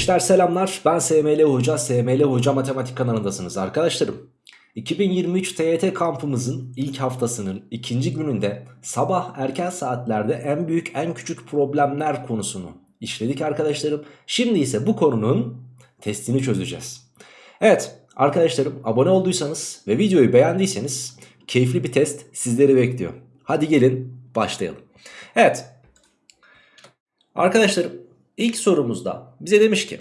Gençler selamlar ben SML Hoca, SML Hoca Matematik kanalındasınız arkadaşlarım. 2023 TYT kampımızın ilk haftasının ikinci gününde sabah erken saatlerde en büyük en küçük problemler konusunu işledik arkadaşlarım. Şimdi ise bu konunun testini çözeceğiz. Evet arkadaşlarım abone olduysanız ve videoyu beğendiyseniz keyifli bir test sizleri bekliyor. Hadi gelin başlayalım. Evet arkadaşlarım ilk sorumuzda bize demiş ki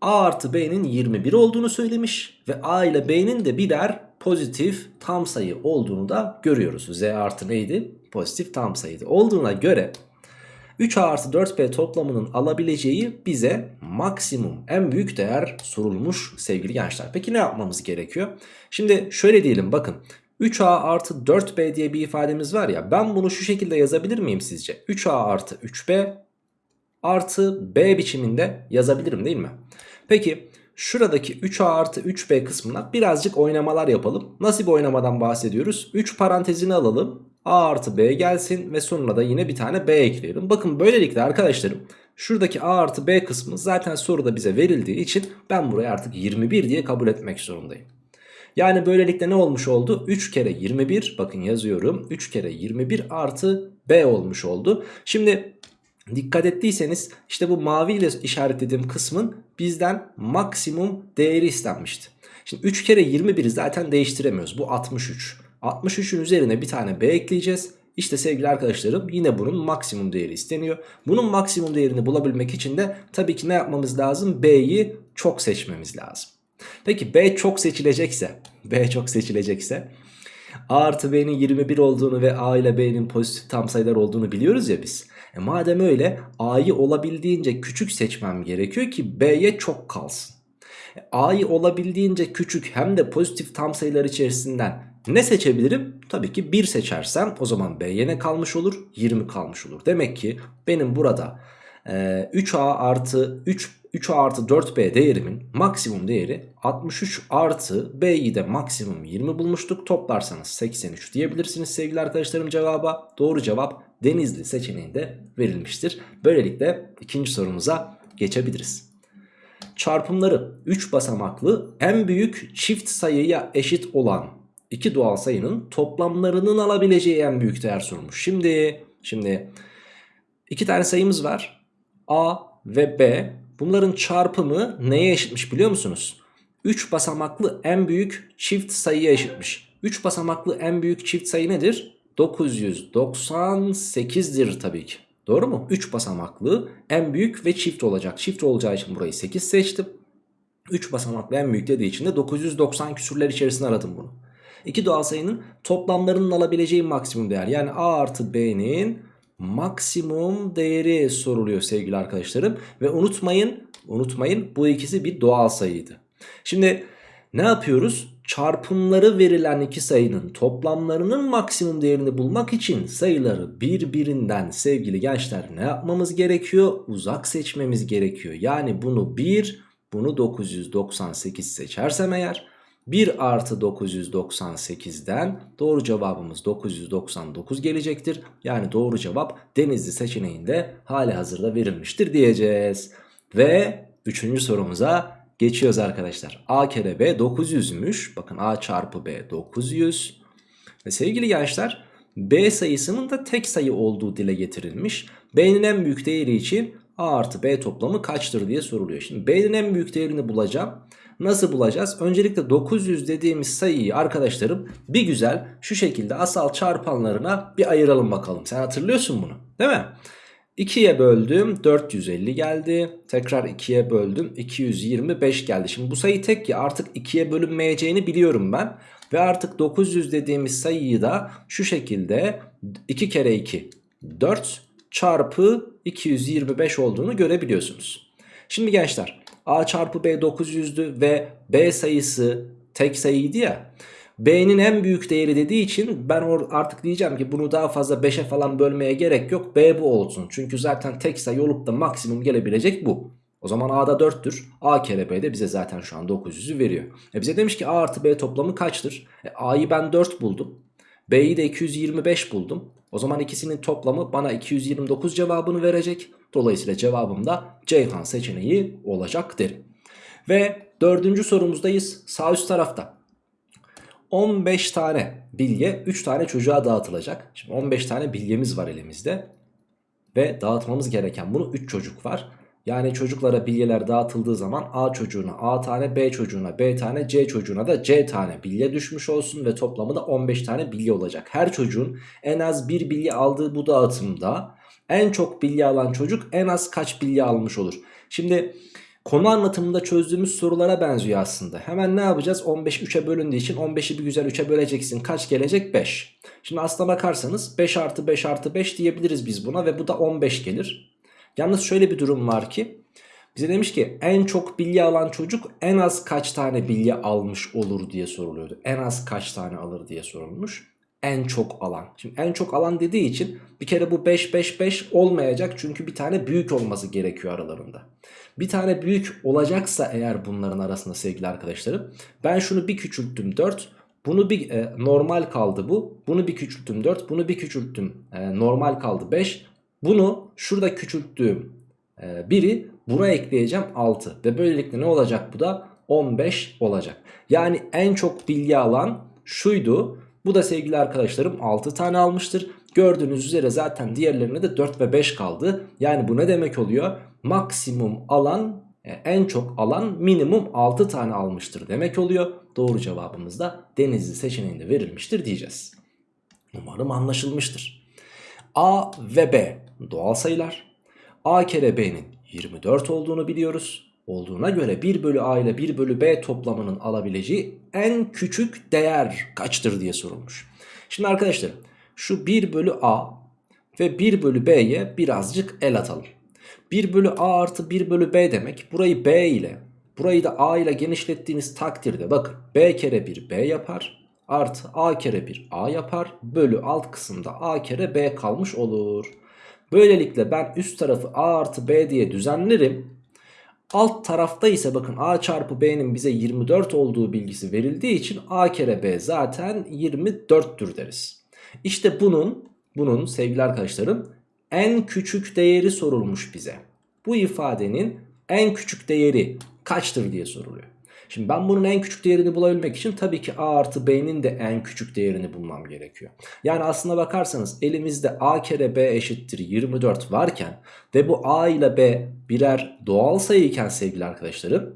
A artı B'nin 21 olduğunu söylemiş ve A ile B'nin de birer pozitif tam sayı olduğunu da görüyoruz. Z artı neydi? Pozitif tam sayıydı. Olduğuna göre 3A artı 4B toplamının alabileceği bize maksimum en büyük değer sorulmuş sevgili gençler. Peki ne yapmamız gerekiyor? Şimdi şöyle diyelim bakın 3A artı 4B diye bir ifademiz var ya ben bunu şu şekilde yazabilir miyim sizce? 3A artı 3B artı B biçiminde yazabilirim değil mi? Peki şuradaki 3A artı 3B kısmına birazcık oynamalar yapalım. Nasıl bir oynamadan bahsediyoruz? 3 parantezini alalım. A artı B gelsin ve sonuna da yine bir tane B ekleyelim. Bakın böylelikle arkadaşlarım şuradaki A artı B kısmı zaten soruda bize verildiği için ben buraya artık 21 diye kabul etmek zorundayım. Yani böylelikle ne olmuş oldu? 3 kere 21 bakın yazıyorum 3 kere 21 artı B olmuş oldu. Şimdi Dikkat ettiyseniz işte bu mavi ile işaretlediğim kısmın bizden maksimum değeri istenmişti. Şimdi 3 kere 21'i zaten değiştiremiyoruz. Bu 63. 63'ün üzerine bir tane B ekleyeceğiz. İşte sevgili arkadaşlarım yine bunun maksimum değeri isteniyor. Bunun maksimum değerini bulabilmek için de tabii ki ne yapmamız lazım? B'yi çok seçmemiz lazım. Peki B çok seçilecekse, B çok seçilecekse A artı B'nin 21 olduğunu ve A ile B'nin pozitif tam sayılar olduğunu biliyoruz ya biz. E madem öyle A'yı olabildiğince küçük seçmem gerekiyor ki B'ye çok kalsın. E A'yı olabildiğince küçük hem de pozitif tam sayılar içerisinden ne seçebilirim? Tabii ki 1 seçersem o zaman B'ye ne kalmış olur? 20 kalmış olur. Demek ki benim burada e, 3A artı 3 3A artı 4B değerimin maksimum değeri 63 artı B'yi de maksimum 20 bulmuştuk. Toplarsanız 83 diyebilirsiniz sevgili arkadaşlarım cevaba. Doğru cevap Denizli seçeneğinde verilmiştir. Böylelikle ikinci sorumuza geçebiliriz. Çarpımları 3 basamaklı en büyük çift sayıya eşit olan iki doğal sayının toplamlarının alabileceği en büyük değer sorulmuş. Şimdi şimdi iki tane sayımız var. A ve B. Bunların çarpımı neye eşitmiş biliyor musunuz? 3 basamaklı en büyük çift sayıya eşitmiş. 3 basamaklı en büyük çift sayı nedir? 998'dir tabii ki. Doğru mu? 3 basamaklı en büyük ve çift olacak. Çift olacağı için burayı 8 seçtim. 3 basamaklı en büyük dediği için de 990 küsürler içerisinde aradım bunu. İki doğal sayının toplamlarının alabileceği maksimum değer. Yani A artı B'nin maksimum değeri soruluyor sevgili arkadaşlarım. Ve unutmayın, unutmayın bu ikisi bir doğal sayıydı. Şimdi ne yapıyoruz? çarpımları verilen iki sayının toplamlarının maksimum değerini bulmak için sayıları birbirinden sevgili gençler ne yapmamız gerekiyor? Uzak seçmemiz gerekiyor. Yani bunu 1 bunu 998 seçersem eğer 1 artı 998'den doğru cevabımız 999 gelecektir. Yani doğru cevap Denizli seçeneğinde hali hazırda verilmiştir diyeceğiz. Ve üçüncü sorumuza geçiyoruz arkadaşlar. A kere B 900'müş. Bakın A çarpı B 900. Ve sevgili gençler B sayısının da tek sayı olduğu dile getirilmiş. B'nin en büyük değeri için A artı B toplamı kaçtır diye soruluyor. Şimdi B'nin en büyük değerini bulacağım. Nasıl bulacağız? Öncelikle 900 dediğimiz sayıyı arkadaşlarım bir güzel şu şekilde asal çarpanlarına bir ayıralım bakalım. Sen hatırlıyorsun bunu değil mi? 2'ye böldüm 450 geldi. Tekrar 2'ye böldüm 225 geldi. Şimdi bu sayı tek ya artık 2'ye bölünmeyeceğini biliyorum ben. Ve artık 900 dediğimiz sayıyı da şu şekilde 2 kere 2 4 çarpı 225 olduğunu görebiliyorsunuz. Şimdi gençler A çarpı B 900'dü ve B sayısı tek sayıydı ya. B'nin en büyük değeri dediği için ben artık diyeceğim ki bunu daha fazla 5'e falan bölmeye gerek yok. B bu olsun. Çünkü zaten tek sayı olup da maksimum gelebilecek bu. O zaman A'da 4'tür. A kere B de bize zaten şu an 900'ü veriyor. E bize demiş ki A artı B toplamı kaçtır? E A'yı ben 4 buldum. B'yi de 225 buldum. O zaman ikisinin toplamı bana 229 cevabını verecek. Dolayısıyla cevabım da Ceyhan seçeneği olacak derim. Ve dördüncü sorumuzdayız. Sağ üst tarafta. 15 tane bilye 3 tane çocuğa dağıtılacak. Şimdi 15 tane bilyemiz var elimizde. Ve dağıtmamız gereken bunu 3 çocuk var. Yani çocuklara bilyeler dağıtıldığı zaman A çocuğuna A tane, B çocuğuna B tane, C çocuğuna da C tane bilye düşmüş olsun ve toplamı da 15 tane bilye olacak. Her çocuğun en az bir bilye aldığı bu dağıtımda en çok bilye alan çocuk en az kaç bilye almış olur? Şimdi konu anlatımında çözdüğümüz sorulara benziyor aslında. Hemen ne yapacağız? 15 3'e bölündüğü için 15'i bir güzel 3'e böleceksin. Kaç gelecek? 5. Şimdi aslına bakarsanız 5 artı 5 artı 5 diyebiliriz biz buna ve bu da 15 gelir. Yalnız şöyle bir durum var ki bize demiş ki en çok bilye alan çocuk en az kaç tane bilye almış olur diye soruluyordu. En az kaç tane alır diye sorulmuş. En çok alan. Şimdi en çok alan dediği için bir kere bu 5 5 5 olmayacak çünkü bir tane büyük olması gerekiyor aralarında. Bir tane büyük olacaksa eğer bunların arasında sevgili arkadaşlarım ben şunu bir küçülttüm 4 bunu bir e, normal kaldı bu. Bunu bir küçülttüm 4. Bunu bir küçülttüm. E, normal kaldı 5. Bunu şurada küçülttüğüm e, biri buraya ekleyeceğim 6. Ve böylelikle ne olacak bu da 15 olacak. Yani en çok bilgi alan şuydu. Bu da sevgili arkadaşlarım 6 tane almıştır. Gördüğünüz üzere zaten diğerlerine de 4 ve 5 kaldı. Yani bu ne demek oluyor? Maksimum alan e, en çok alan minimum 6 tane almıştır demek oluyor. Doğru cevabımız da Denizli seçeneğinde verilmiştir diyeceğiz. Umarım anlaşılmıştır. A ve B doğal sayılar. A kere B'nin 24 olduğunu biliyoruz. Olduğuna göre 1 bölü A ile 1 bölü B toplamının alabileceği en küçük değer kaçtır diye sorulmuş. Şimdi arkadaşlar şu 1 bölü A ve 1 bölü B'ye birazcık el atalım. 1 bölü A artı 1 bölü B demek burayı B ile burayı da A ile genişlettiğiniz takdirde bakın B kere 1 B yapar artı A kere 1 A yapar bölü alt kısımda A kere B kalmış olur. Böylelikle ben üst tarafı A artı B diye düzenlerim. Alt tarafta ise bakın A çarpı B'nin bize 24 olduğu bilgisi verildiği için A kere B zaten 24'tür deriz. İşte bunun bunun sevgili arkadaşlarım en küçük değeri sorulmuş bize. Bu ifadenin en küçük değeri kaçtır diye soruluyor. Şimdi ben bunun en küçük değerini bulabilmek için tabii ki a artı b'nin de en küçük değerini bulmam gerekiyor. Yani aslına bakarsanız elimizde a kere b eşittir 24 varken ve bu a ile b birer doğal sayı iken sevgili arkadaşlarım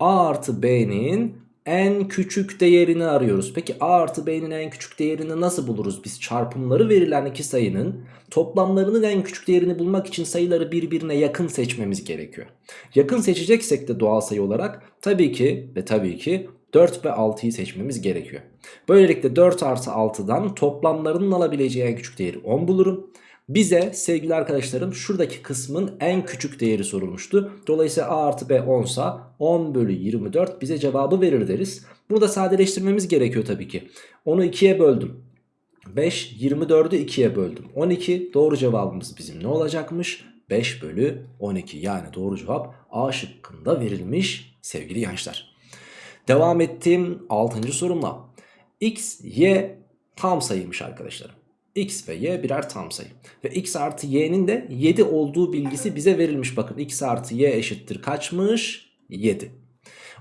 a artı b'nin en küçük değerini arıyoruz. Peki a artı b'nin en küçük değerini nasıl buluruz? Biz çarpımları verilen iki sayının toplamlarının en küçük değerini bulmak için sayıları birbirine yakın seçmemiz gerekiyor. Yakın seçeceksek de doğal sayı olarak tabii ki ve tabii ki 4 ve 6'yı seçmemiz gerekiyor. Böylelikle 4 artı 6'dan toplamlarının alabileceği en küçük değeri 10 bulurum. Bize sevgili arkadaşlarım şuradaki kısmın en küçük değeri sorulmuştu. Dolayısıyla a artı b 10 sa 10 bölü 24 bize cevabı verir deriz. Bunu da sadeleştirmemiz gerekiyor tabii ki. Onu 2'ye böldüm. 5 24'ü 2'ye böldüm. 12 doğru cevabımız bizim ne olacakmış? 5 bölü 12 yani doğru cevap A şıkkında verilmiş sevgili gençler. Devam ettiğim 6. sorumla. X, Y tam sayıymış arkadaşlarım x ve y birer tam sayı. Ve x artı y'nin de 7 olduğu bilgisi bize verilmiş. Bakın x artı y eşittir kaçmış? 7.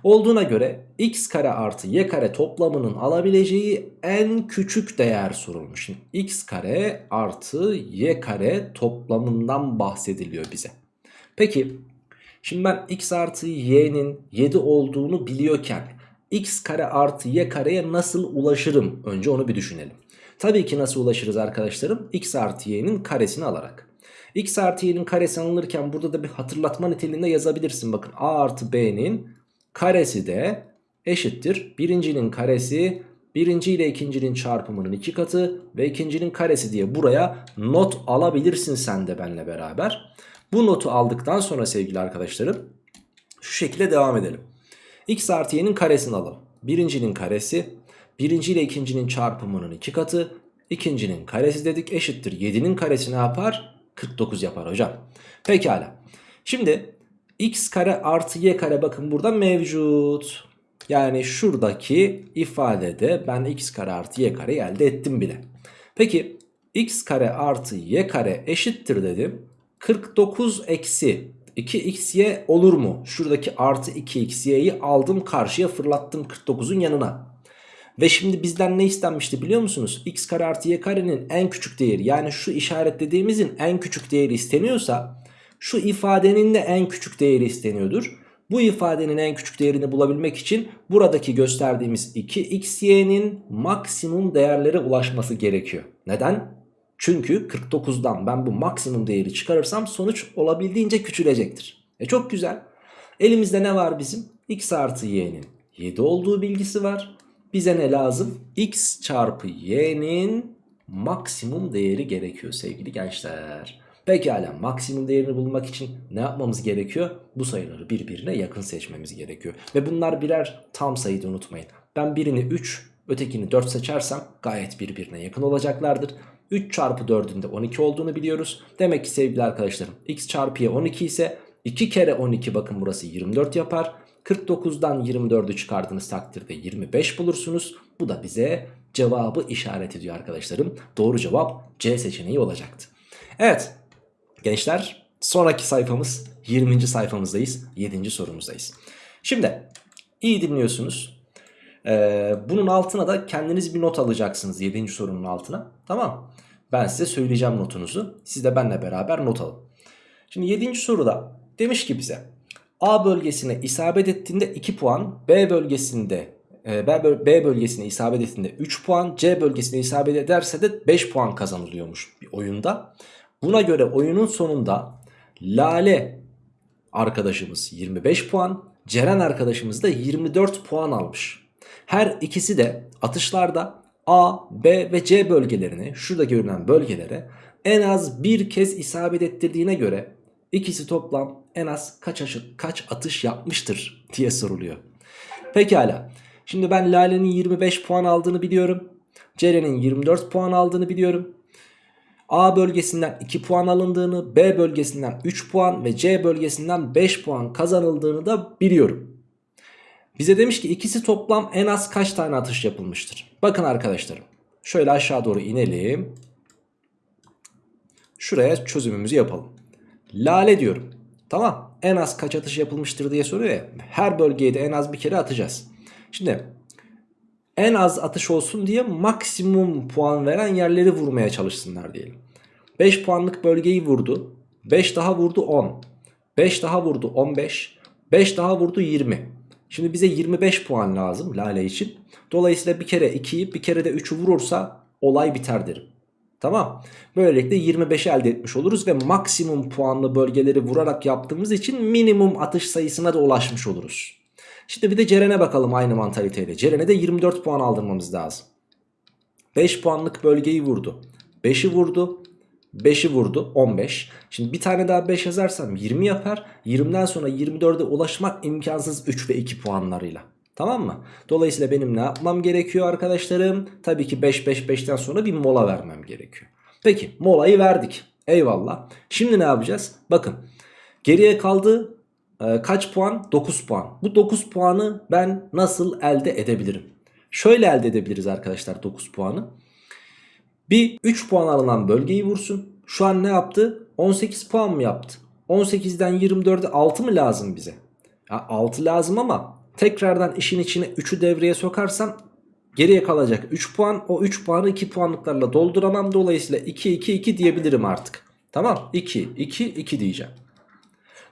Olduğuna göre x kare artı y kare toplamının alabileceği en küçük değer sorulmuş. Şimdi x kare artı y kare toplamından bahsediliyor bize. Peki şimdi ben x artı y'nin 7 olduğunu biliyorken x kare artı y kareye nasıl ulaşırım? Önce onu bir düşünelim. Tabii ki nasıl ulaşırız arkadaşlarım? x artı y'nin karesini alarak. x artı y'nin karesi alınırken burada da bir hatırlatma niteliğinde yazabilirsin. Bakın a artı b'nin karesi de eşittir. Birincinin karesi birinci ile ikincinin çarpımının iki katı ve ikincinin karesi diye buraya not alabilirsin sen de benle beraber. Bu notu aldıktan sonra sevgili arkadaşlarım şu şekilde devam edelim. x artı y'nin karesini alalım. Birincinin karesi Birinci ile ikincinin çarpımının iki katı. ikincinin karesi dedik eşittir. 7'nin karesi ne yapar? 49 yapar hocam. Pekala. Şimdi x kare artı y kare bakın burada mevcut. Yani şuradaki ifadede ben x kare artı y kare elde ettim bile. Peki x kare artı y kare eşittir dedim. 49 eksi 2xy olur mu? Şuradaki artı 2xy'yi aldım karşıya fırlattım 49'un yanına. Ve şimdi bizden ne istenmişti biliyor musunuz? x kare artı y karenin en küçük değeri yani şu işaretlediğimizin en küçük değeri isteniyorsa şu ifadenin de en küçük değeri isteniyordur. Bu ifadenin en küçük değerini bulabilmek için buradaki gösterdiğimiz 2xy'nin maksimum değerlere ulaşması gerekiyor. Neden? Çünkü 49'dan ben bu maksimum değeri çıkarırsam sonuç olabildiğince küçülecektir. E çok güzel. Elimizde ne var bizim? x artı y'nin 7 olduğu bilgisi var. Bize ne lazım? x çarpı y'nin maksimum değeri gerekiyor sevgili gençler. Pekala maksimum değerini bulmak için ne yapmamız gerekiyor? Bu sayıları birbirine yakın seçmemiz gerekiyor. Ve bunlar birer tam sayıydı unutmayın. Ben birini 3 ötekini 4 seçersem gayet birbirine yakın olacaklardır. 3 çarpı 4'ün de 12 olduğunu biliyoruz. Demek ki sevgili arkadaşlarım x çarpı y 12 ise 2 kere 12 bakın burası 24 yapar. 49'dan 24'ü çıkardığınız takdirde 25 bulursunuz. Bu da bize cevabı işaret ediyor arkadaşlarım. Doğru cevap C seçeneği olacaktı. Evet gençler sonraki sayfamız 20. sayfamızdayız. 7. sorumuzdayız. Şimdi iyi dinliyorsunuz. Ee, bunun altına da kendiniz bir not alacaksınız 7. sorunun altına. Tamam Ben size söyleyeceğim notunuzu. Siz de benimle beraber not alın. Şimdi 7. soruda demiş ki bize A bölgesine isabet ettiğinde 2 puan, B bölgesinde e, B bölgesine isabet ettiğinde 3 puan, C bölgesine isabet ederse de 5 puan kazanılıyormuş bir oyunda. Buna göre oyunun sonunda Lale arkadaşımız 25 puan, Ceren arkadaşımız da 24 puan almış. Her ikisi de atışlarda A, B ve C bölgelerini şurada görünen bölgelere en az bir kez isabet ettirdiğine göre ikisi toplam en az kaç, aşı, kaç atış yapmıştır diye soruluyor. Pekala. Şimdi ben Lale'nin 25 puan aldığını biliyorum. Ceren'in 24 puan aldığını biliyorum. A bölgesinden 2 puan alındığını, B bölgesinden 3 puan ve C bölgesinden 5 puan kazanıldığını da biliyorum. Bize demiş ki ikisi toplam en az kaç tane atış yapılmıştır? Bakın arkadaşlarım. Şöyle aşağı doğru inelim. Şuraya çözümümüzü yapalım. Lale diyorum. Tamam. En az kaç atış yapılmıştır diye soruyor ya. Her bölgeye de en az bir kere atacağız. Şimdi en az atış olsun diye maksimum puan veren yerleri vurmaya çalışsınlar diyelim. 5 puanlık bölgeyi vurdu. 5 daha vurdu 10. 5 daha vurdu 15. 5 daha vurdu 20. Şimdi bize 25 puan lazım Lale için. Dolayısıyla bir kere 2'yi bir kere de 3'ü vurursa olay biter derim. Tamam. Böylelikle 25'i elde etmiş oluruz ve maksimum puanlı bölgeleri vurarak yaptığımız için minimum atış sayısına da ulaşmış oluruz. Şimdi bir de Ceren'e bakalım aynı mantaliteyle. Ceren'e de 24 puan aldırmamız lazım. 5 puanlık bölgeyi vurdu. 5'i vurdu. 5'i vurdu 15. Şimdi bir tane daha 5 yazarsam 20 yapar. 20'den sonra 24'e ulaşmak imkansız 3 ve 2 puanlarıyla. Tamam mı? Dolayısıyla benim ne yapmam gerekiyor arkadaşlarım? Tabii ki 5-5-5'ten sonra bir mola vermem gerekiyor. Peki molayı verdik. Eyvallah. Şimdi ne yapacağız? Bakın geriye kaldı e, kaç puan? 9 puan. Bu 9 puanı ben nasıl elde edebilirim? Şöyle elde edebiliriz arkadaşlar 9 puanı. Bir 3 puan alınan bölgeyi vursun. Şu an ne yaptı? 18 puan mı yaptı? 18'den 24'e 6 mı lazım bize? Ya 6 lazım ama tekrardan işin içine 3'ü devreye sokarsam geriye kalacak 3 puan. O 3 puanı 2 puanlıklarla dolduramam. Dolayısıyla 2 2 2 diyebilirim artık. Tamam 2 2 2 diyeceğim.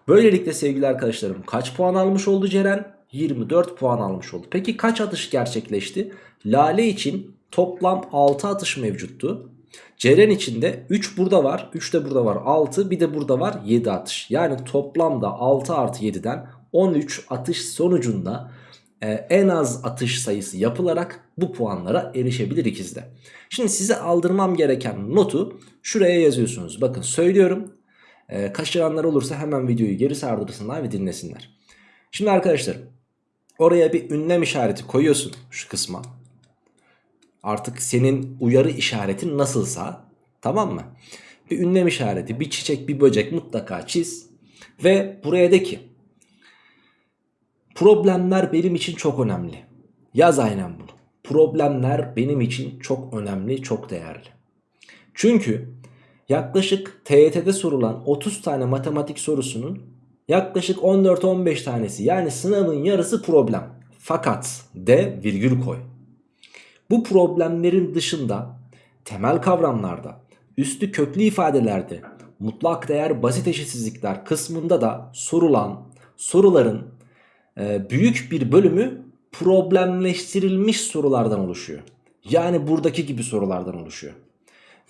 Böylelikle sevgili arkadaşlarım kaç puan almış oldu Ceren? 24 puan almış oldu. Peki kaç atış gerçekleşti? Lale için toplam 6 atış mevcuttu. Ceren için de 3 burada var 3 de burada var 6 bir de burada var 7 atış. Yani toplamda 6 artı 7'den 13 atış sonucunda e, en az atış sayısı yapılarak bu puanlara erişebilir ikizde. Şimdi size aldırmam gereken notu şuraya yazıyorsunuz. Bakın söylüyorum e, kaçıranlar olursa hemen videoyu geri sardırsınlar ve dinlesinler. Şimdi arkadaşlar oraya bir ünlem işareti koyuyorsun şu kısma. Artık senin uyarı işaretin nasılsa tamam mı? Bir ünlem işareti, bir çiçek, bir böcek mutlaka çiz. Ve buraya de ki problemler benim için çok önemli. Yaz aynen bunu. Problemler benim için çok önemli, çok değerli. Çünkü yaklaşık TYT'de sorulan 30 tane matematik sorusunun yaklaşık 14-15 tanesi yani sınavın yarısı problem. Fakat de virgül koy. Bu problemlerin dışında temel kavramlarda, üstü köklü ifadelerde, mutlak değer basit eşitsizlikler kısmında da sorulan soruların e, büyük bir bölümü problemleştirilmiş sorulardan oluşuyor. Yani buradaki gibi sorulardan oluşuyor.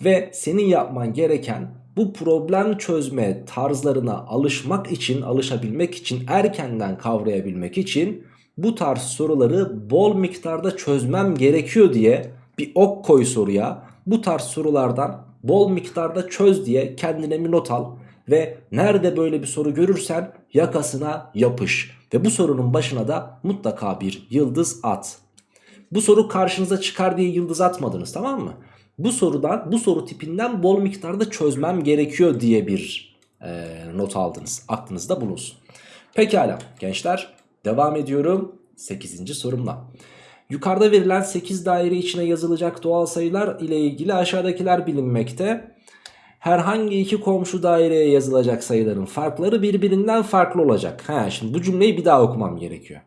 Ve senin yapman gereken bu problem çözme tarzlarına alışmak için, alışabilmek için, erkenden kavrayabilmek için bu tarz soruları bol miktarda çözmem gerekiyor diye bir ok koy soruya. Bu tarz sorulardan bol miktarda çöz diye kendine bir not al. Ve nerede böyle bir soru görürsen yakasına yapış. Ve bu sorunun başına da mutlaka bir yıldız at. Bu soru karşınıza çıkar diye yıldız atmadınız tamam mı? Bu sorudan bu soru tipinden bol miktarda çözmem gerekiyor diye bir e, not aldınız. Aklınızda bulunsun. Pekala gençler devam ediyorum 8. sorumla. Yukarıda verilen 8 daire içine yazılacak doğal sayılar ile ilgili aşağıdakiler bilinmekte. Herhangi iki komşu daireye yazılacak sayıların farkları birbirinden farklı olacak. Ha, şimdi bu cümleyi bir daha okumam gerekiyor.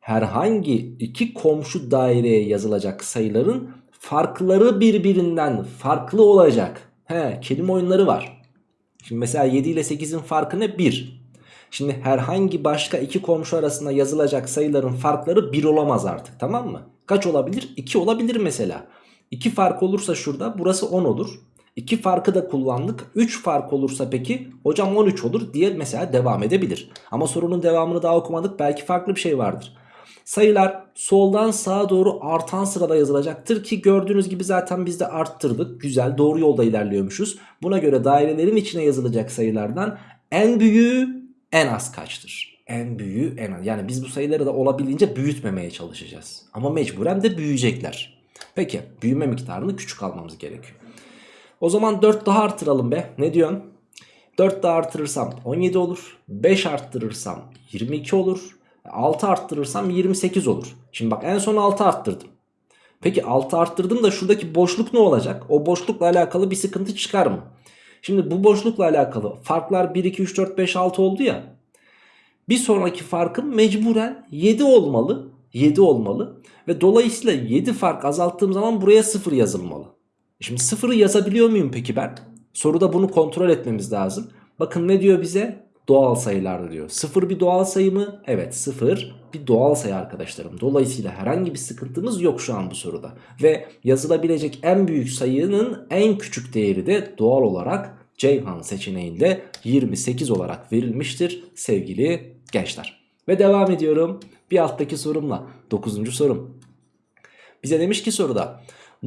Herhangi iki komşu daireye yazılacak sayıların farkları birbirinden farklı olacak. He, kelime oyunları var. Şimdi mesela 7 ile 8'in farkı ne? 1. Şimdi herhangi başka iki komşu arasında yazılacak sayıların farkları 1 olamaz artık tamam mı? Kaç olabilir? 2 olabilir mesela. 2 fark olursa şurada burası 10 olur. 2 farkı da kullandık. 3 fark olursa peki hocam 13 olur diye mesela devam edebilir. Ama sorunun devamını daha okumadık. Belki farklı bir şey vardır. Sayılar soldan sağa doğru artan sırada yazılacaktır ki gördüğünüz gibi zaten biz de arttırdık. Güzel doğru yolda ilerliyormuşuz. Buna göre dairelerin içine yazılacak sayılardan en büyüğü en az kaçtır? En büyüğü en az. Yani biz bu sayıları da olabildiğince büyütmemeye çalışacağız. Ama mecburen de büyüyecekler. Peki büyüme miktarını küçük almamız gerekiyor. O zaman 4 daha artıralım be. Ne diyorsun? 4 daha artırırsam 17 olur. 5 arttırırsam 22 olur. 6 arttırırsam 28 olur. Şimdi bak en son 6 arttırdım. Peki 6 arttırdım da şuradaki boşluk ne olacak? O boşlukla alakalı bir sıkıntı çıkar mı? Şimdi bu boşlukla alakalı farklar 1, 2, 3, 4, 5, 6 oldu ya. Bir sonraki farkım mecburen 7 olmalı. 7 olmalı. Ve dolayısıyla 7 fark azalttığım zaman buraya 0 yazılmalı. Şimdi 0'ı yazabiliyor muyum peki ben? Soruda bunu kontrol etmemiz lazım. Bakın ne diyor bize? Doğal sayılar diyor. 0 bir doğal sayı mı? Evet 0 bir doğal sayı arkadaşlarım. Dolayısıyla herhangi bir sıkıntımız yok şu an bu soruda. Ve yazılabilecek en büyük sayının en küçük değeri de doğal olarak Ceyhan seçeneğinde 28 olarak verilmiştir sevgili gençler. Ve devam ediyorum bir alttaki sorumla 9. sorum. Bize demiş ki soruda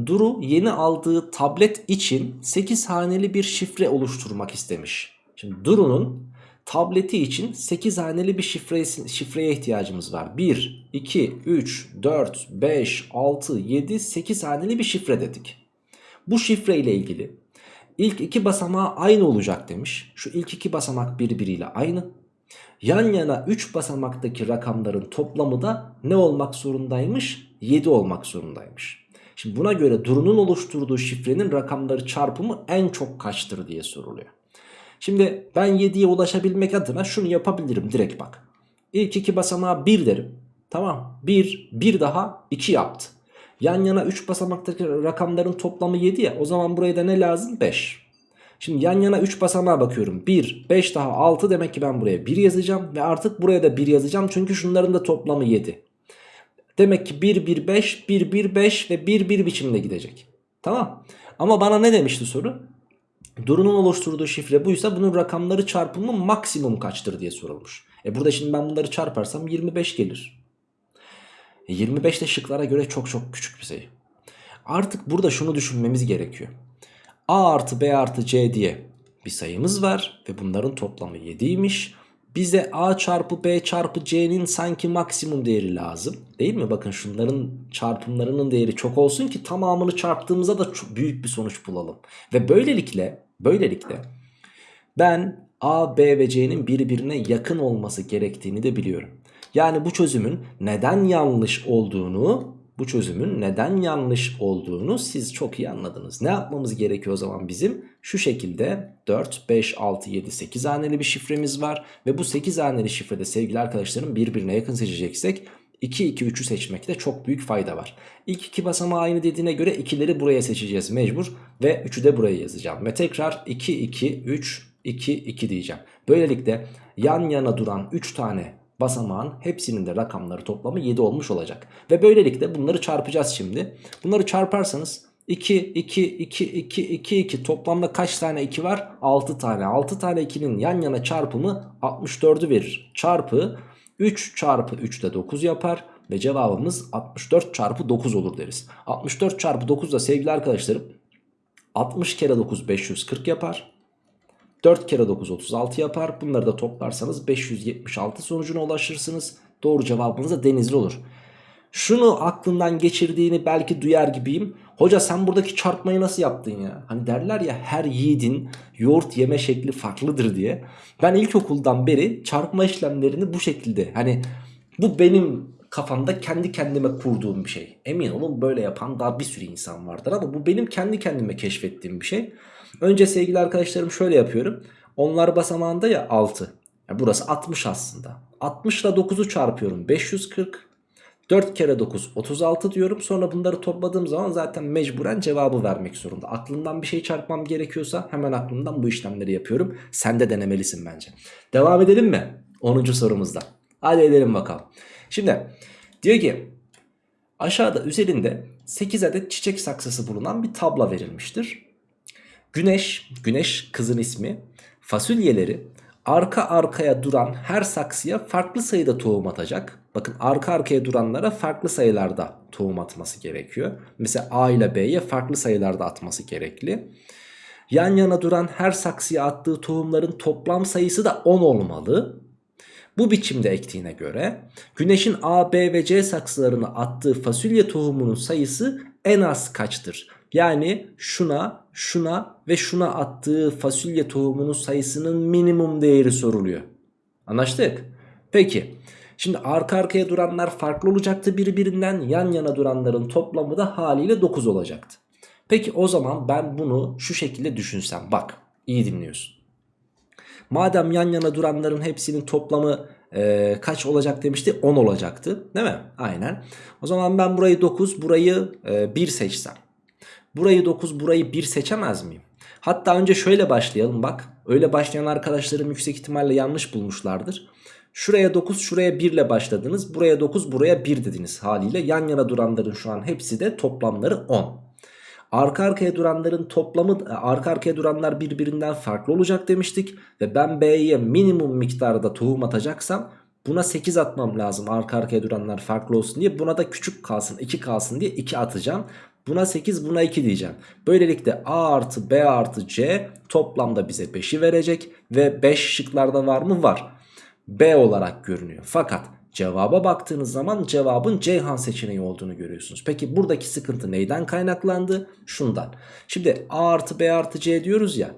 Duru yeni aldığı tablet için 8 haneli bir şifre oluşturmak istemiş. Şimdi Duru'nun tableti için 8 haneli bir şifre, şifreye ihtiyacımız var. 1, 2, 3, 4, 5, 6, 7, 8 haneli bir şifre dedik. Bu şifre ile ilgili ilk iki basamağı aynı olacak demiş. Şu ilk iki basamak birbiriyle aynı. Yan yana 3 basamaktaki rakamların toplamı da ne olmak zorundaymış? 7 olmak zorundaymış. Şimdi buna göre Duru'nun oluşturduğu şifrenin rakamları çarpımı en çok kaçtır diye soruluyor. Şimdi ben 7'ye ulaşabilmek adına şunu yapabilirim direkt bak. İlk iki basamağa 1 derim. Tamam 1, 1 daha 2 yaptı. Yan yana 3 basamaktaki rakamların toplamı 7 ya o zaman buraya da ne lazım? 5. Şimdi yan yana 3 basamağa bakıyorum. 1, 5 daha 6 demek ki ben buraya 1 yazacağım. Ve artık buraya da 1 yazacağım çünkü şunların da toplamı 7. Demek ki 1, 1, 5, 1, 1, 5 ve 1, 1 biçimde gidecek. Tamam. Ama bana ne demişti soru? Duru'nun oluşturduğu şifre buysa bunun rakamları çarpımı maksimum kaçtır diye sorulmuş. E burada şimdi ben bunları çarparsam 25 gelir. E 25 de şıklara göre çok çok küçük bir sayı. Artık burada şunu düşünmemiz gerekiyor. A artı B artı C diye bir sayımız var ve bunların toplamı 7'ymiş. Bize A çarpı B çarpı C'nin sanki maksimum değeri lazım. Değil mi? Bakın şunların çarpımlarının değeri çok olsun ki tamamını çarptığımızda da büyük bir sonuç bulalım. Ve böylelikle böylelikle ben A, B ve C'nin birbirine yakın olması gerektiğini de biliyorum. Yani bu çözümün neden yanlış olduğunu bu çözümün neden yanlış olduğunu siz çok iyi anladınız. Ne yapmamız gerekiyor o zaman bizim? Şu şekilde 4, 5, 6, 7, 8 haneli bir şifremiz var. Ve bu 8 haneli şifrede sevgili arkadaşlarım birbirine yakın seçeceksek 2, 2, 3'ü seçmekte çok büyük fayda var. İlk iki basamağı aynı dediğine göre ikileri buraya seçeceğiz mecbur. Ve 3'ü de buraya yazacağım. Ve tekrar 2, 2, 3, 2, 2 diyeceğim. Böylelikle yan yana duran 3 tane basamağın hepsinin de rakamları toplamı 7 olmuş olacak. Ve böylelikle bunları çarpacağız şimdi. Bunları çarparsanız 2, 2, 2, 2, 2, 2 toplamda kaç tane 2 var? 6 tane. 6 tane 2'nin yan yana çarpımı 64'ü verir. Çarpı 3 çarpı 3 de 9 yapar. Ve cevabımız 64 çarpı 9 olur deriz. 64 çarpı 9 da sevgili arkadaşlarım 60 kere 9 540 yapar. 4 kere 9 36 yapar. Bunları da toplarsanız 576 sonucuna ulaşırsınız. Doğru cevabınız da denizli olur. Şunu aklından geçirdiğini belki duyar gibiyim. Hoca sen buradaki çarpmayı nasıl yaptın ya? Hani derler ya her yiğidin yoğurt yeme şekli farklıdır diye. Ben ilkokuldan beri çarpma işlemlerini bu şekilde hani bu benim kafamda kendi kendime kurduğum bir şey. Emin olun böyle yapan daha bir sürü insan vardır ama bu benim kendi kendime keşfettiğim bir şey. Önce sevgili arkadaşlarım şöyle yapıyorum. Onlar basamağında ya 6. Yani burası 60 aslında. 60 ile 9'u çarpıyorum 540. 4 kere 9 36 diyorum. Sonra bunları topladığım zaman zaten mecburen cevabı vermek zorunda. Aklımdan bir şey çarpmam gerekiyorsa hemen aklımdan bu işlemleri yapıyorum. Sen de denemelisin bence. Devam edelim mi? 10. sorumuzda. Hadi edelim bakalım. Şimdi diyor ki aşağıda üzerinde 8 adet çiçek saksısı bulunan bir tabla verilmiştir. Güneş, güneş kızın ismi fasulyeleri arka arkaya duran her saksıya farklı sayıda tohum atacak. Bakın arka arkaya duranlara farklı sayılarda tohum atması gerekiyor. Mesela A ile B'ye farklı sayılarda atması gerekli. Yan yana duran her saksıya attığı tohumların toplam sayısı da 10 olmalı. Bu biçimde ektiğine göre güneşin A, B ve C saksılarına attığı fasulye tohumunun sayısı en az kaçtır? Yani şuna, şuna ve şuna attığı fasulye tohumunun sayısının minimum değeri soruluyor. Anlaştık? Peki. Şimdi arka arkaya duranlar farklı olacaktı birbirinden. Yan yana duranların toplamı da haliyle 9 olacaktı. Peki o zaman ben bunu şu şekilde düşünsem. Bak iyi dinliyorsun. Madem yan yana duranların hepsinin toplamı e, kaç olacak demişti? 10 olacaktı değil mi? Aynen. O zaman ben burayı 9 burayı e, 1 seçsem. Burayı 9 burayı 1 seçemez miyim? Hatta önce şöyle başlayalım bak. Öyle başlayan arkadaşlarım yüksek ihtimalle yanlış bulmuşlardır. Şuraya 9 şuraya 1 ile başladınız. Buraya 9 buraya 1 dediniz haliyle. Yan yana duranların şu an hepsi de toplamları 10. Arka arkaya duranların toplamı arka arkaya duranlar birbirinden farklı olacak demiştik. Ve ben B'ye minimum miktarda tohum atacaksam buna 8 atmam lazım arka arkaya duranlar farklı olsun diye. Buna da küçük kalsın 2 kalsın diye 2 atacağım. Buna 8 buna 2 diyeceğim. Böylelikle A artı B artı C toplamda bize 5'i verecek. Ve 5 şıklarda var mı? Var. B olarak görünüyor. Fakat cevaba baktığınız zaman cevabın Ceyhan seçeneği olduğunu görüyorsunuz. Peki buradaki sıkıntı neyden kaynaklandı? Şundan. Şimdi A artı B artı C diyoruz ya.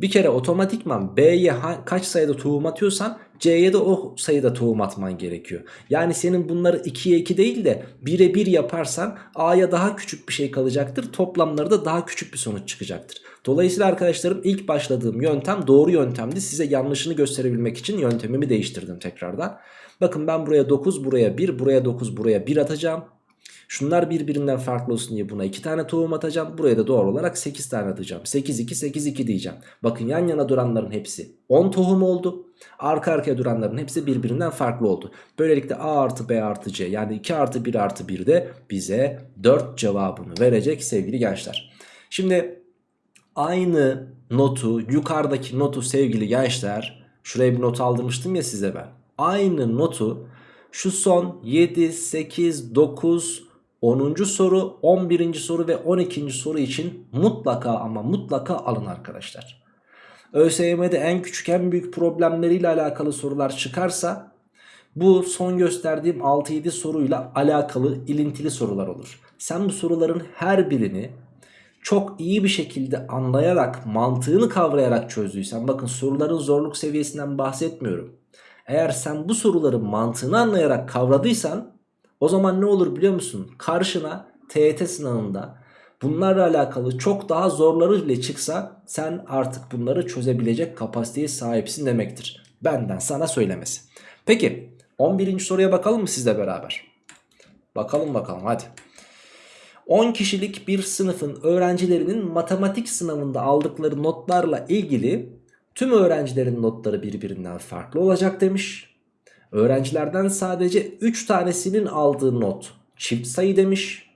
Bir kere otomatikman B'ye kaç sayıda tohum atıyorsan C'ye de o sayıda tohum atman gerekiyor. Yani senin bunları 2'ye 2 değil de 1'e 1 yaparsan A'ya daha küçük bir şey kalacaktır. Toplamları da daha küçük bir sonuç çıkacaktır. Dolayısıyla arkadaşlarım ilk başladığım yöntem doğru yöntemdi. Size yanlışını gösterebilmek için yöntemimi değiştirdim tekrardan. Bakın ben buraya 9 buraya 1 buraya 9 buraya 1 atacağım. Şunlar birbirinden farklı olsun diye buna 2 tane tohum atacağım. Buraya da doğal olarak 8 tane atacağım. 8 2 8 2 diyeceğim. Bakın yan yana duranların hepsi 10 tohum oldu. Arka arkaya duranların hepsi birbirinden farklı oldu. Böylelikle A artı B artı C yani 2 artı 1 artı 1 de bize 4 cevabını verecek sevgili gençler. Şimdi aynı notu yukarıdaki notu sevgili gençler şuraya bir not aldırmıştım ya size ben. Aynı notu şu son 7, 8, 9, 10. soru, 11. soru ve 12. soru için mutlaka ama mutlaka alın arkadaşlar. ÖSYM'de en küçük en büyük problemleriyle alakalı sorular çıkarsa bu son gösterdiğim 6-7 soruyla alakalı ilintili sorular olur. Sen bu soruların her birini çok iyi bir şekilde anlayarak mantığını kavrayarak çözdüysen bakın soruların zorluk seviyesinden bahsetmiyorum. Eğer sen bu soruların mantığını anlayarak kavradıysan O zaman ne olur biliyor musun? Karşına TYT sınavında bunlarla alakalı çok daha zorları bile çıksa sen artık bunları çözebilecek kapasiteye sahipsin demektir. Benden sana söylemesi. Peki 11. soruya bakalım mı sizle beraber? Bakalım bakalım hadi. 10 kişilik bir sınıfın öğrencilerinin matematik sınavında aldıkları notlarla ilgili tüm öğrencilerin notları birbirinden farklı olacak demiş. Öğrencilerden sadece 3 tanesinin aldığı not çift sayı demiş.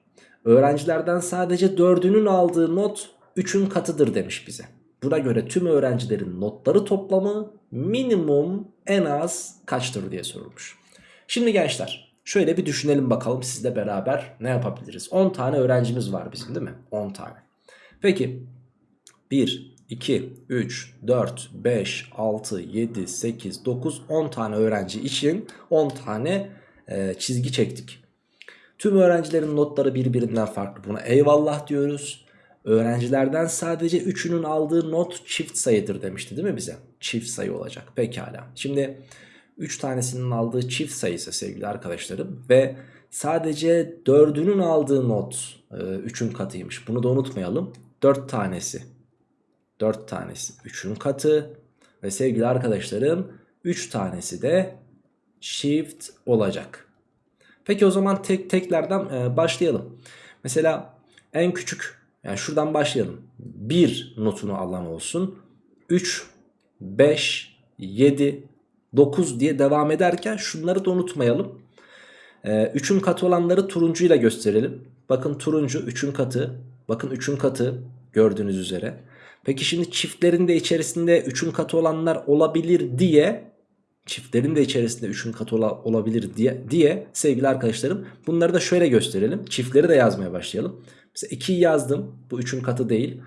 Öğrencilerden sadece 4'ünün aldığı not 3'ün katıdır demiş bize. Buna göre tüm öğrencilerin notları toplamı minimum en az kaçtır diye sorulmuş. Şimdi gençler şöyle bir düşünelim bakalım sizle beraber ne yapabiliriz? 10 tane öğrencimiz var bizim değil mi? 10 tane. Peki 1, 2, 3, 4, 5, 6, 7, 8, 9, 10 tane öğrenci için 10 tane e, çizgi çektik. Tüm öğrencilerin notları birbirinden farklı. Buna eyvallah diyoruz. Öğrencilerden sadece 3'ünün aldığı not çift sayıdır demişti değil mi bize? Çift sayı olacak. Pekala. Şimdi 3 tanesinin aldığı çift sayısı sevgili arkadaşlarım ve sadece 4'ünün aldığı not 3'ün katıymış. Bunu da unutmayalım. 4 tanesi 4 tanesi 3'ün katı ve sevgili arkadaşlarım 3 tanesi de çift olacak. Peki o zaman tek teklerden e, başlayalım. Mesela en küçük yani şuradan başlayalım. 1 notunu alan olsun. 3, 5, 7, 9 diye devam ederken şunları da unutmayalım. 3'ün e, katı olanları turuncuyla gösterelim. Bakın turuncu 3'ün katı. Bakın 3'ün katı gördüğünüz üzere. Peki şimdi çiftlerin de içerisinde 3'ün katı olanlar olabilir diye çiftlerin de içerisinde 3'ün katı ola, olabilir diye, diye sevgili arkadaşlarım bunları da şöyle gösterelim. Çiftleri de yazmaya başlayalım. Mesela 2'yi yazdım bu 3'ün katı değil.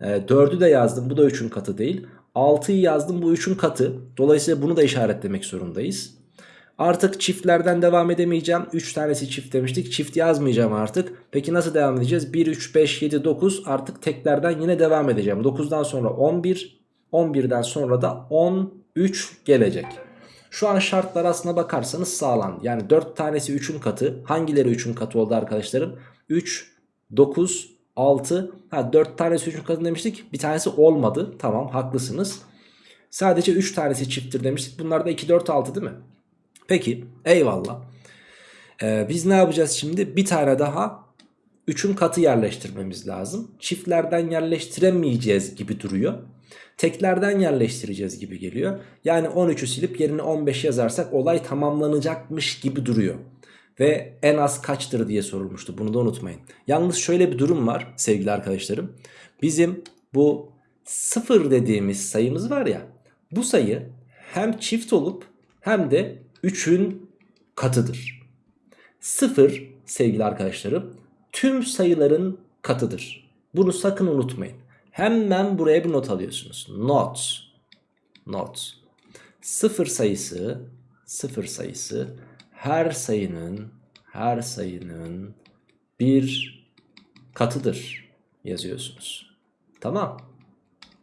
E, 4'ü de yazdım bu da 3'ün katı değil. 6'yı yazdım bu 3'ün katı. Dolayısıyla bunu da işaretlemek zorundayız. Artık çiftlerden devam edemeyeceğim. 3 tanesi çift demiştik. Çift yazmayacağım artık. Peki nasıl devam edeceğiz? 1, 3, 5, 7, 9 artık teklerden yine devam edeceğim. 9'dan sonra 11, 11'den sonra da 13 gelecek. Şu an şartlar aslına bakarsanız sağlam. Yani 4 tanesi 3'ün katı. Hangileri 3'ün katı oldu arkadaşlarım? 3, 9, 6. Ha 4 tanesi 3'ün katı demiştik. Bir tanesi olmadı. Tamam haklısınız. Sadece 3 tanesi çifttir demiştik. Bunlar da 2, 4, 6 değil mi? Peki eyvallah. Ee, biz ne yapacağız şimdi? Bir tane daha 3'ün katı yerleştirmemiz lazım. Çiftlerden yerleştiremeyeceğiz gibi duruyor. Teklerden yerleştireceğiz gibi geliyor. Yani 13'ü silip yerine 15 yazarsak olay tamamlanacakmış gibi duruyor. Ve en az kaçtır diye sorulmuştu. Bunu da unutmayın. Yalnız şöyle bir durum var sevgili arkadaşlarım. Bizim bu 0 dediğimiz sayımız var ya. Bu sayı hem çift olup hem de 3'ün katıdır. 0 sevgili arkadaşlarım tüm sayıların katıdır. Bunu sakın unutmayın. Hemen buraya bir not alıyorsunuz. Not. Not. 0 sayısı 0 sayısı her sayının her sayının bir katıdır yazıyorsunuz. Tamam.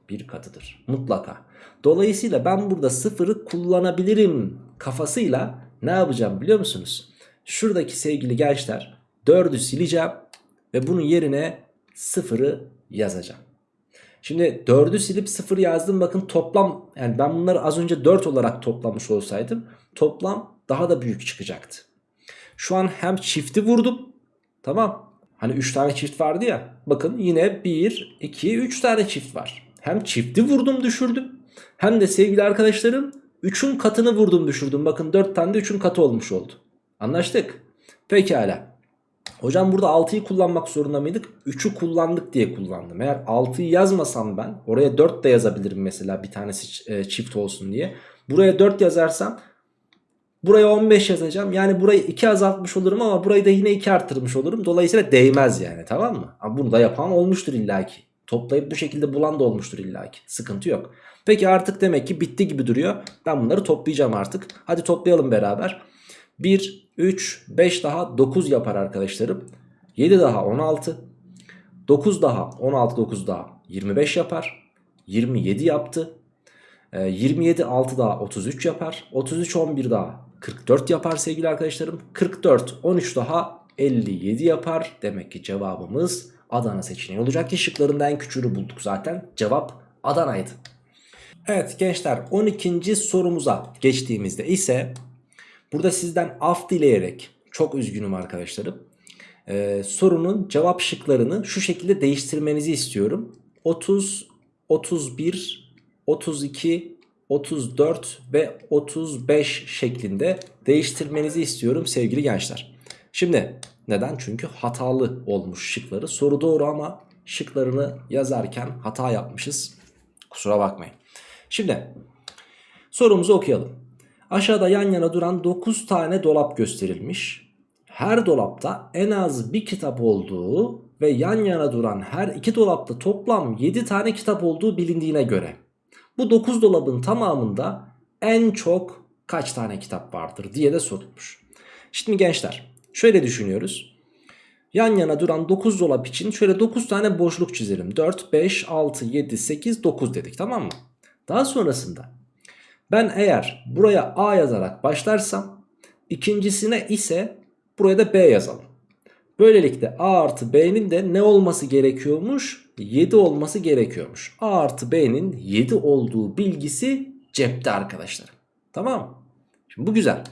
Bir katıdır. Mutlaka. Dolayısıyla ben burada sıfırı kullanabilirim kafasıyla ne yapacağım biliyor musunuz? Şuradaki sevgili gençler 4'ü sileceğim ve bunun yerine sıfırı yazacağım. Şimdi 4'ü silip 0 yazdım bakın toplam yani ben bunları az önce 4 olarak toplamış olsaydım toplam daha da büyük çıkacaktı. Şu an hem çifti vurdum tamam hani 3 tane çift vardı ya bakın yine 1 2 3 tane çift var. Hem çifti vurdum düşürdüm hem de sevgili arkadaşlarım 3'ün katını vurdum düşürdüm. Bakın 4 tane de 3'ün katı olmuş oldu. Anlaştık. Pekala. Hocam burada 6'yı kullanmak zorunda mıydık? 3'ü kullandık diye kullandım. Eğer 6'yı yazmasam ben oraya 4 de yazabilirim mesela bir tanesi e, çift olsun diye. Buraya 4 yazarsam buraya 15 yazacağım. Yani burayı 2 azaltmış olurum ama burayı da yine 2 arttırmış olurum. Dolayısıyla değmez yani tamam mı? Bunu da yapan olmuştur illaki. Toplayıp bu şekilde bulan da olmuştur illaki. Sıkıntı yok. Peki artık demek ki bitti gibi duruyor. Ben bunları toplayacağım artık. Hadi toplayalım beraber. 1, 3, 5 daha 9 yapar arkadaşlarım. 7 daha 16. 9 daha 16, 9 daha 25 yapar. 27 yaptı. 27 6 daha 33 yapar. 33 11 daha 44 yapar sevgili arkadaşlarım. 44 13 daha 57 yapar. Demek ki cevabımız Adana seçeneği olacak ki en küçüğünü bulduk zaten. Cevap Adana'ydı. Evet gençler 12. sorumuza geçtiğimizde ise burada sizden af dileyerek çok üzgünüm arkadaşlarım. Ee, sorunun cevap şıklarını şu şekilde değiştirmenizi istiyorum. 30, 31, 32, 34 ve 35 şeklinde değiştirmenizi istiyorum sevgili gençler. Şimdi neden? Çünkü hatalı olmuş şıkları. Soru doğru ama şıklarını yazarken hata yapmışız. Kusura bakmayın. Şimdi sorumuzu okuyalım. Aşağıda yan yana duran 9 tane dolap gösterilmiş. Her dolapta en az bir kitap olduğu ve yan yana duran her iki dolapta toplam 7 tane kitap olduğu bilindiğine göre bu 9 dolabın tamamında en çok kaç tane kitap vardır diye de sorulmuş. Şimdi gençler şöyle düşünüyoruz. Yan yana duran 9 dolap için şöyle 9 tane boşluk çizelim. 4, 5, 6, 7, 8, 9 dedik tamam mı? Daha sonrasında ben eğer buraya A yazarak başlarsam ikincisine ise buraya da B yazalım. Böylelikle A artı B'nin de ne olması gerekiyormuş? 7 olması gerekiyormuş. A artı B'nin 7 olduğu bilgisi cepte arkadaşlar. Tamam? Şimdi bu güzel.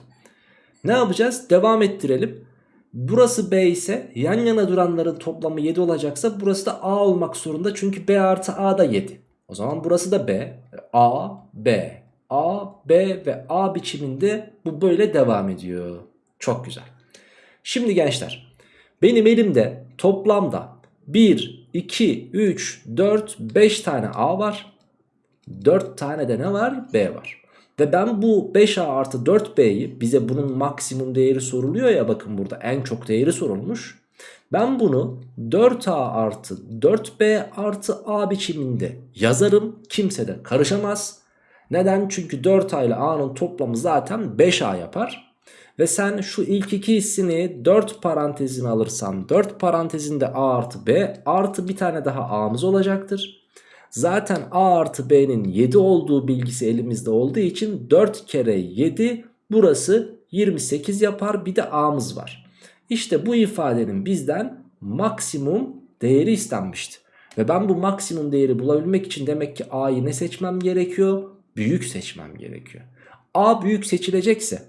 Ne yapacağız? Devam ettirelim. Burası B ise yan yana duranların toplamı 7 olacaksa burası da A olmak zorunda. Çünkü B artı A da 7. O zaman burası da B. A, B, A, B ve A biçiminde bu böyle devam ediyor. Çok güzel. Şimdi gençler benim elimde toplamda 1, 2, 3, 4, 5 tane A var. 4 tane de ne var? B var. Ve ben bu 5A artı 4B'yi bize bunun maksimum değeri soruluyor ya bakın burada en çok değeri sorulmuş. Ben bunu 4A artı 4B artı A biçiminde yazarım. Kimse de karışamaz. Neden? Çünkü 4A ile A'nın toplamı zaten 5A yapar. Ve sen şu ilk iki hissini 4 parantezine alırsan 4 parantezinde A artı B artı bir tane daha A'mız olacaktır. Zaten A artı B'nin 7 olduğu bilgisi elimizde olduğu için 4 kere 7 burası 28 yapar bir de A'mız var. İşte bu ifadenin bizden maksimum değeri istenmişti. Ve ben bu maksimum değeri bulabilmek için demek ki A'yı ne seçmem gerekiyor? Büyük seçmem gerekiyor. A büyük seçilecekse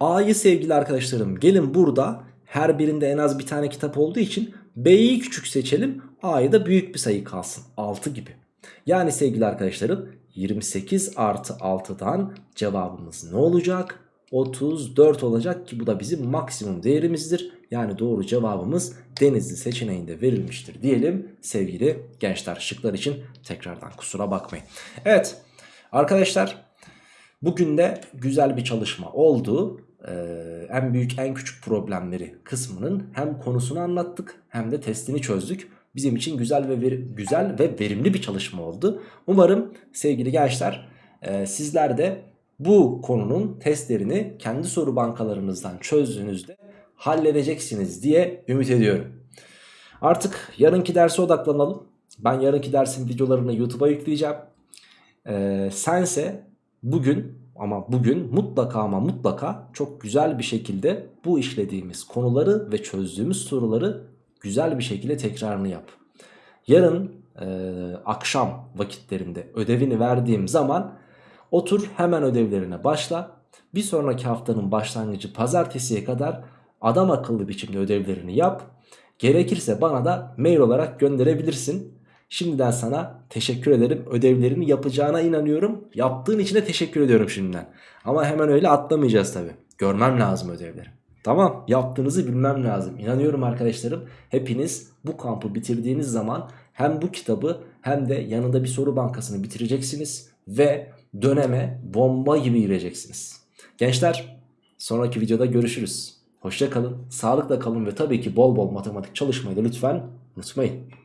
A'yı sevgili arkadaşlarım gelin burada her birinde en az bir tane kitap olduğu için B'yi küçük seçelim A'yı da büyük bir sayı kalsın 6 gibi. Yani sevgili arkadaşlarım 28 artı 6'dan cevabımız ne olacak? 34 olacak ki bu da bizim maksimum değerimizdir. Yani doğru cevabımız Denizli seçeneğinde verilmiştir diyelim sevgili gençler. Şıklar için tekrardan kusura bakmayın. Evet arkadaşlar bugün de güzel bir çalışma oldu. Ee, en büyük en küçük problemleri kısmının hem konusunu anlattık hem de testini çözdük. Bizim için güzel ve ver, güzel ve verimli bir çalışma oldu. Umarım sevgili gençler e, sizler de bu konunun testlerini kendi soru bankalarınızdan çözdüğünüzde halledeceksiniz diye ümit ediyorum. Artık yarınki derse odaklanalım. Ben yarınki dersin videolarını YouTube'a yükleyeceğim. Ee, sense bugün ama bugün mutlaka ama mutlaka çok güzel bir şekilde bu işlediğimiz konuları ve çözdüğümüz soruları güzel bir şekilde tekrarını yap. Yarın e, akşam vakitlerinde ödevini verdiğim zaman otur hemen ödevlerine başla. Bir sonraki haftanın başlangıcı pazartesiye kadar adam akıllı biçimde ödevlerini yap. Gerekirse bana da mail olarak gönderebilirsin. Şimdiden sana teşekkür ederim. Ödevlerini yapacağına inanıyorum. Yaptığın için de teşekkür ediyorum şimdiden. Ama hemen öyle atlamayacağız tabi. Görmem lazım ödevleri. Tamam yaptığınızı bilmem lazım. İnanıyorum arkadaşlarım. Hepiniz bu kampı bitirdiğiniz zaman hem bu kitabı hem de yanında bir soru bankasını bitireceksiniz. Ve döneme bomba gibi gireceksiniz. Gençler sonraki videoda görüşürüz. Hoşça kalın, sağlıkla kalın ve tabii ki bol bol matematik çalışmayı da lütfen unutmayın.